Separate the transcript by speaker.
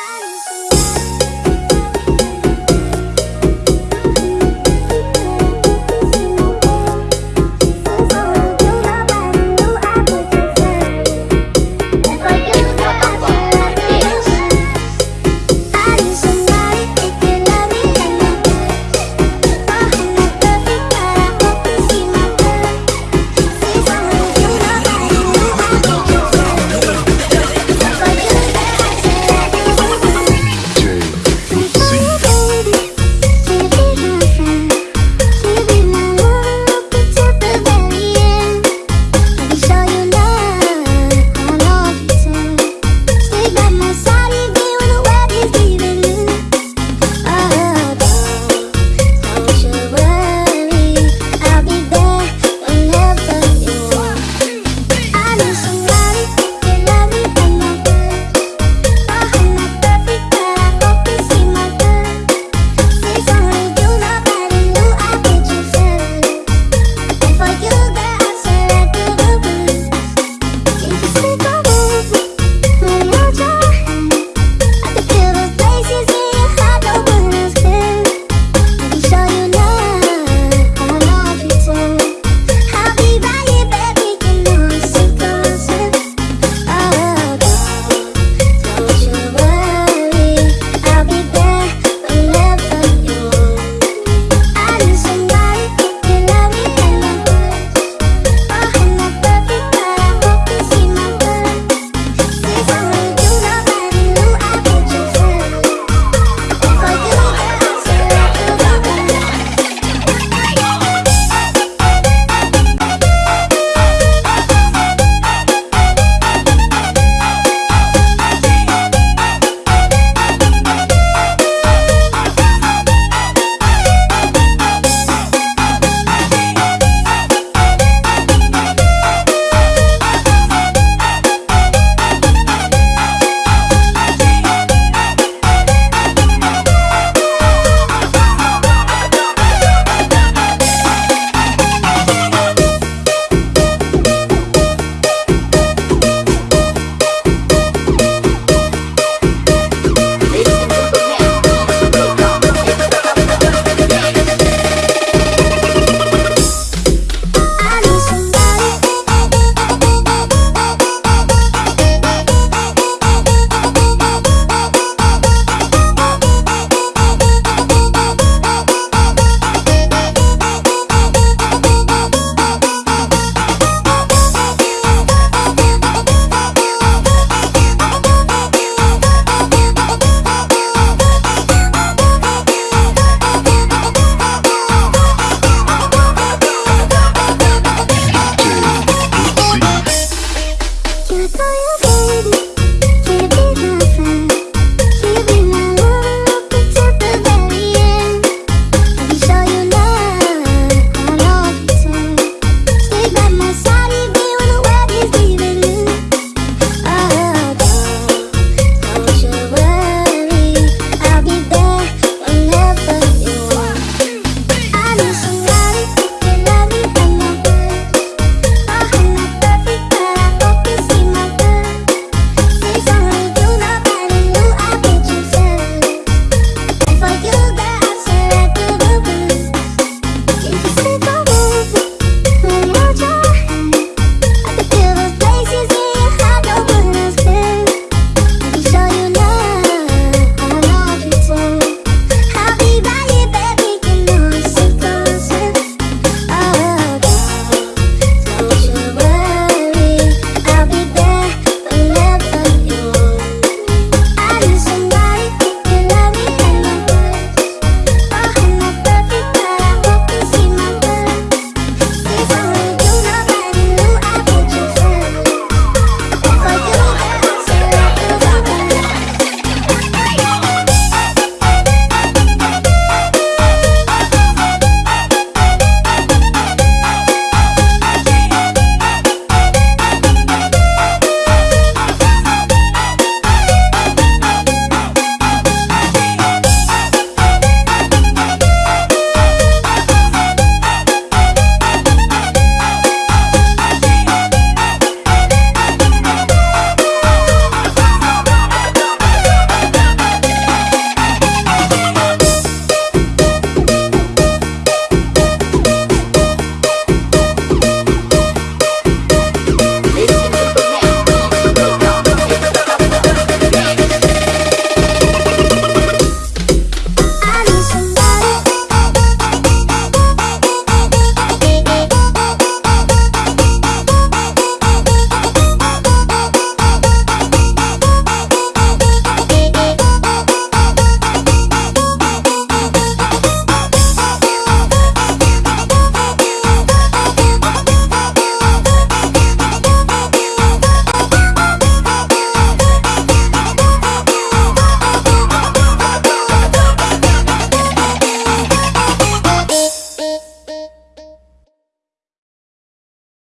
Speaker 1: myself